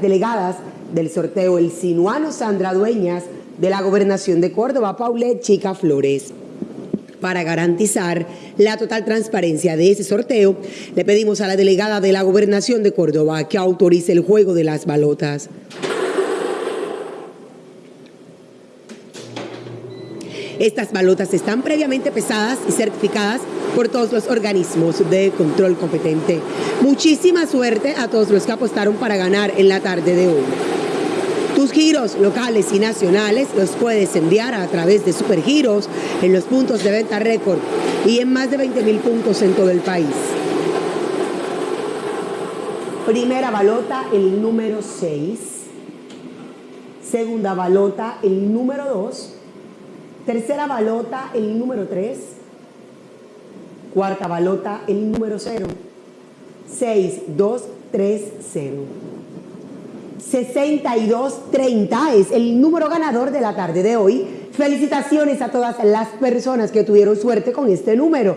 delegadas del sorteo El Sinuano Sandra Dueñas de la Gobernación de Córdoba, Paulette Chica Flores. Para garantizar la total transparencia de ese sorteo, le pedimos a la delegada de la Gobernación de Córdoba que autorice el juego de las balotas. Estas balotas están previamente pesadas y certificadas por todos los organismos de control competente. Muchísima suerte a todos los que apostaron para ganar en la tarde de hoy. Tus giros locales y nacionales los puedes enviar a través de Supergiros en los puntos de venta récord y en más de 20 mil puntos en todo el país. Primera balota, el número 6. Segunda balota, el número 2. Tercera balota, el número 3. Cuarta balota, el número 0. 6, 2, 3, 0. 6230 es el número ganador de la tarde de hoy. Felicitaciones a todas las personas que tuvieron suerte con este número.